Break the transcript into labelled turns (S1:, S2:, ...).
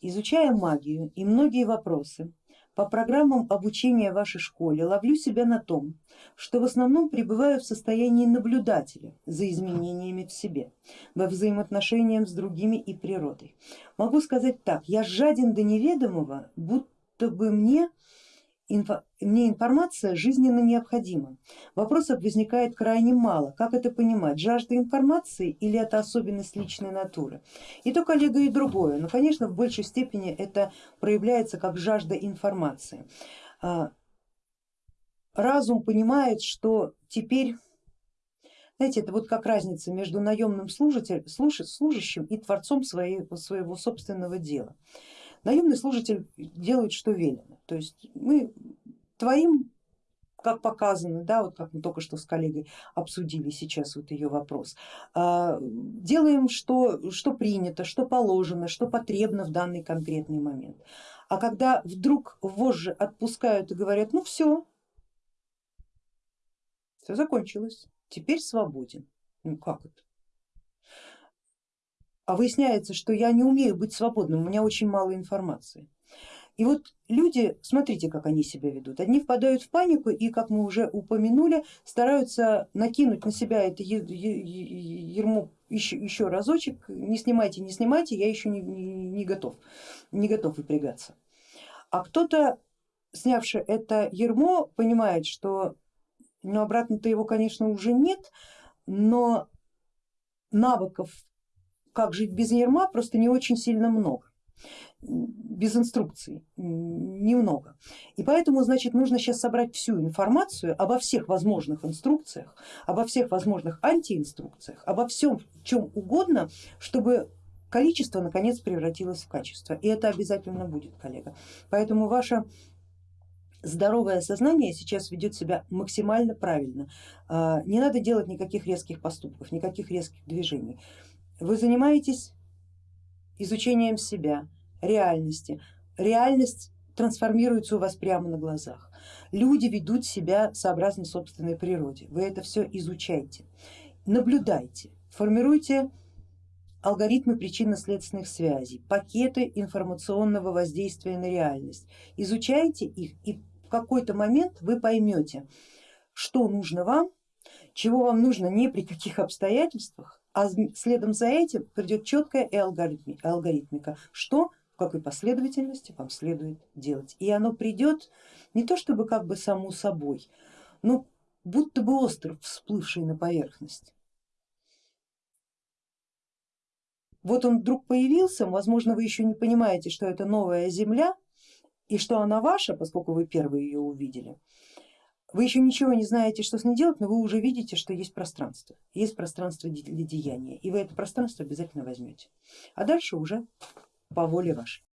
S1: Изучая магию и многие вопросы по программам обучения в вашей школе, ловлю себя на том, что в основном пребываю в состоянии наблюдателя за изменениями в себе, во взаимоотношениях с другими и природой. Могу сказать так, я жаден до неведомого, будто бы мне мне информация жизненно необходима. Вопросов возникает крайне мало. Как это понимать? Жажда информации или это особенность личной натуры? И то коллега и другое, но конечно в большей степени это проявляется как жажда информации. А, разум понимает, что теперь знаете, это вот как разница между наемным служитель, служащим и творцом своей, своего собственного дела. Наемный служитель делает, что велено. То есть мы творим как показано, да, вот как мы только что с коллегой обсудили сейчас вот ее вопрос, а, делаем, что, что принято, что положено, что потребно в данный конкретный момент. А когда вдруг вожжи отпускают и говорят, ну все, все закончилось, теперь свободен. Ну как это? А выясняется, что я не умею быть свободным, у меня очень мало информации. И вот люди, смотрите, как они себя ведут. Одни впадают в панику и, как мы уже упомянули, стараются накинуть на себя это ермо еще, еще разочек, не снимайте, не снимайте, я еще не, не, не готов, не готов выпрягаться. А кто-то, снявший это ермо, понимает, что ну, обратно-то его, конечно, уже нет, но навыков как жить без ерма, просто не очень сильно много без инструкций немного. И поэтому значит нужно сейчас собрать всю информацию обо всех возможных инструкциях, обо всех возможных антиинструкциях, обо всем чем угодно, чтобы количество наконец превратилось в качество. И это обязательно будет, коллега. Поэтому ваше здоровое сознание сейчас ведет себя максимально правильно. А, не надо делать никаких резких поступков, никаких резких движений. Вы занимаетесь изучением себя, реальности. Реальность трансформируется у вас прямо на глазах. Люди ведут себя сообразно собственной природе. Вы это все изучайте, наблюдайте, формируйте алгоритмы причинно-следственных связей, пакеты информационного воздействия на реальность. Изучайте их и в какой-то момент вы поймете, что нужно вам, чего вам нужно не при каких обстоятельствах, а следом за этим придет четкая и алгоритмика, что в какой последовательности вам следует делать. И оно придет не то чтобы как бы само собой, но будто бы остров, всплывший на поверхность. Вот он вдруг появился, возможно вы еще не понимаете, что это новая земля и что она ваша, поскольку вы первые ее увидели, вы еще ничего не знаете, что с ней делать, но вы уже видите, что есть пространство, есть пространство для деяния, и вы это пространство обязательно возьмете. А дальше уже по воле вашей.